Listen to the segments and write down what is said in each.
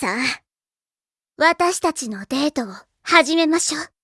さあ、私たちのデートを始めましょう。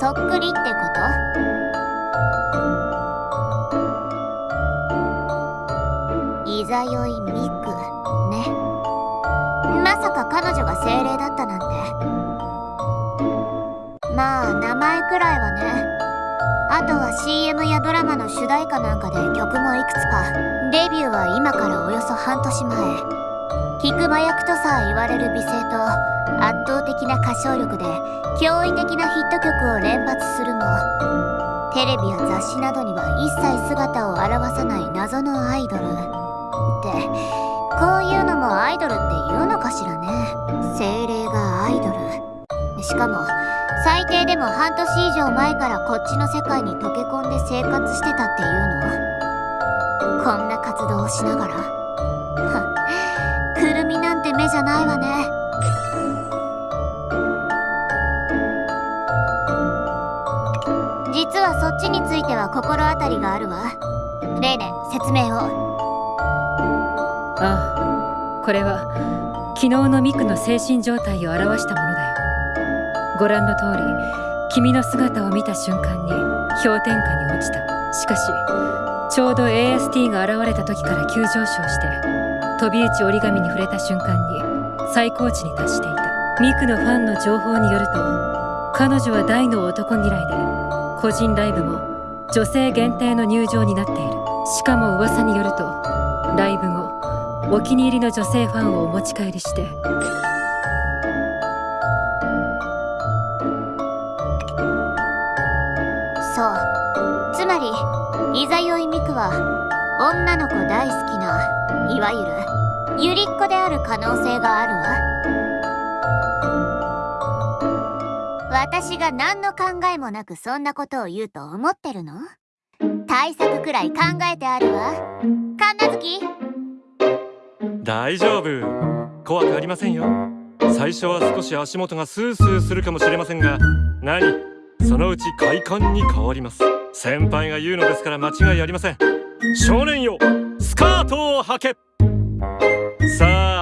そっくりってこと？いざよいミクね。まさか彼女が精霊だったなんて。まあ名前くらいはね。あとは CM やドラマの主題歌なんかで曲もいくつか。デビューは今からおよそ半年前。菊間役とさえ言われる美声と圧倒的な歌唱力で驚異的なヒット曲を連発するもテレビや雑誌などには一切姿を現さない謎のアイドル。ってこういうのもアイドルって言うのかしらね。精霊がアイドル。しかも最低でも半年以上前からこっちの世界に溶け込んで生活してたっていうのこんな活動をしながら。はくるみなんて目じゃないわね。ちについては心当たりがあるわ。レイネ説明を。ああこれは昨日のミクの精神状態を表したものだよ。ご覧の通り君の姿を見た瞬間に氷点下に落ちた。しかしちょうど AST が現れた時から急上昇して飛び打ち折り紙に触れた瞬間に最高値に達していた。ミクのファンの情報によると彼女は大の男嫌いで個人ライブも女性限定の入場になっている。しかも噂によるとライブ後お気に入りの女性ファンをお持ち帰りして。そう。つまりいざよいミクは女の子大好きないわゆるゆりっ子である可能性があるわ。私が何の考えもなくそんなことを言うと思ってるの？対策くらい考えてあるわ。神奈月。大丈夫。怖くありませんよ。最初は少し足元がスースーするかもしれませんが何？そのうち快感に変わります。先輩が言うのですから間違いありません。少年よスカートを履け。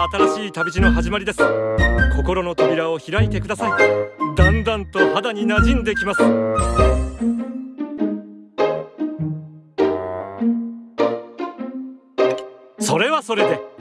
新しい旅路の始まりです。心の扉を開いてください。だんだんと肌に馴染んできます。それはそれで。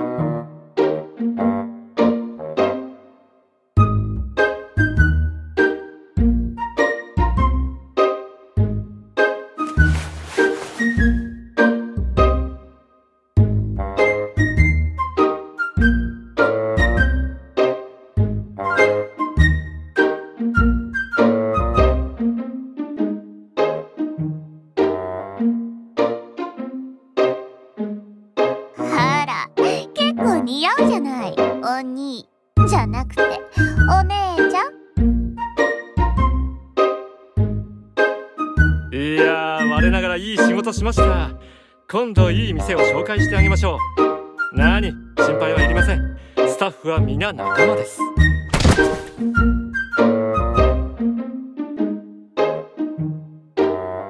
介してあげましょう。何心配はいりません。スタッフは皆仲間です。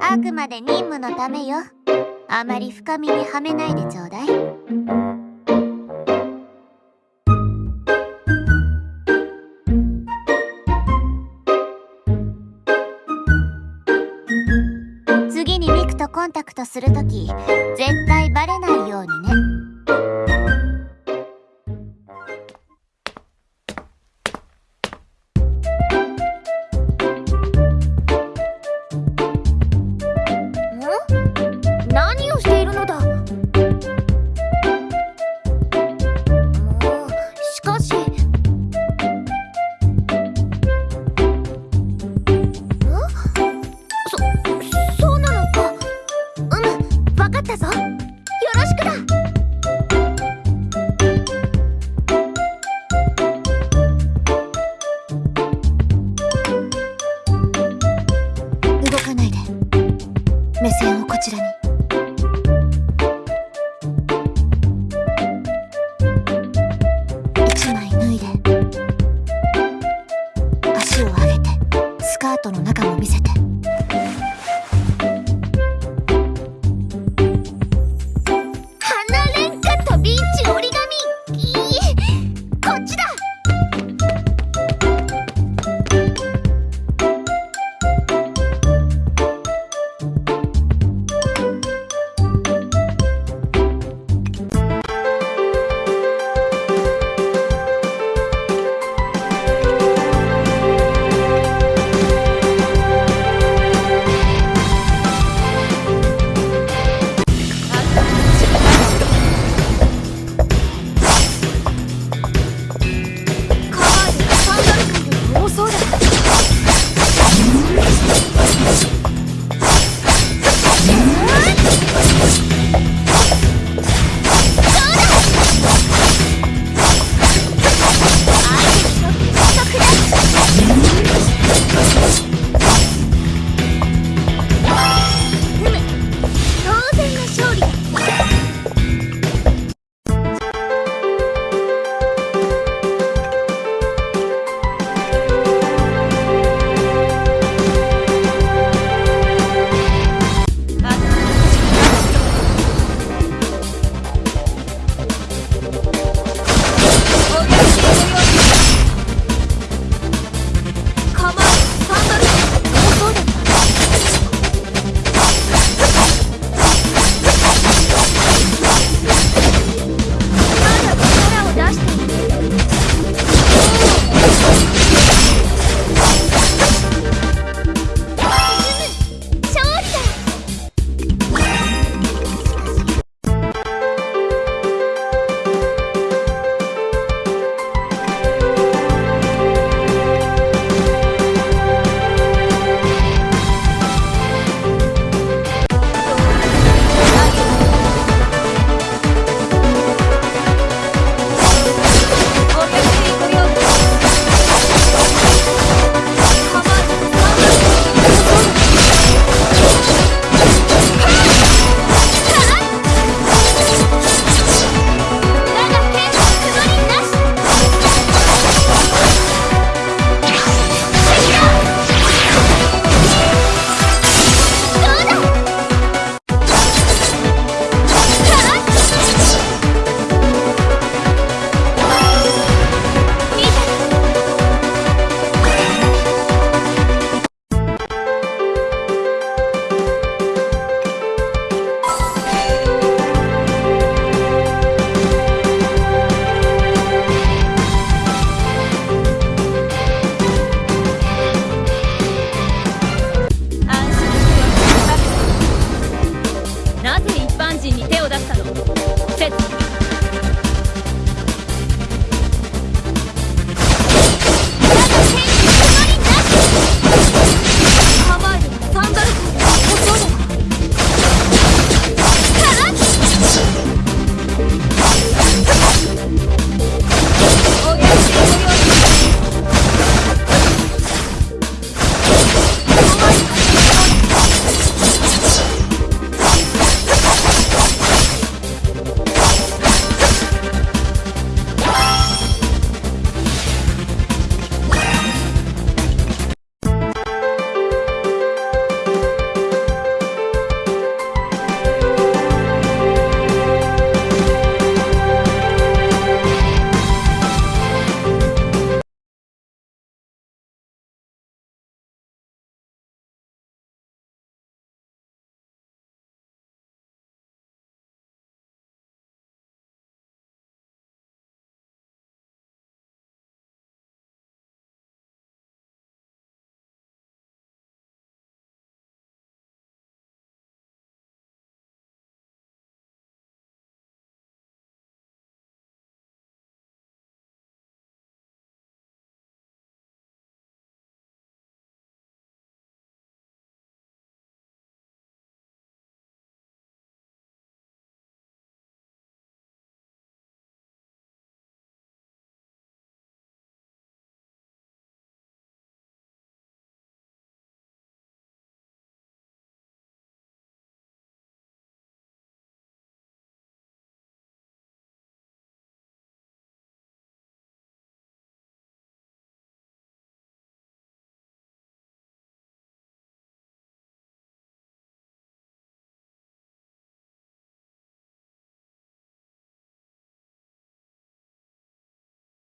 あくまで任務のためよ。あまり深みにはめないでちょうだい。コンタクトするとき絶対バレないようにね!「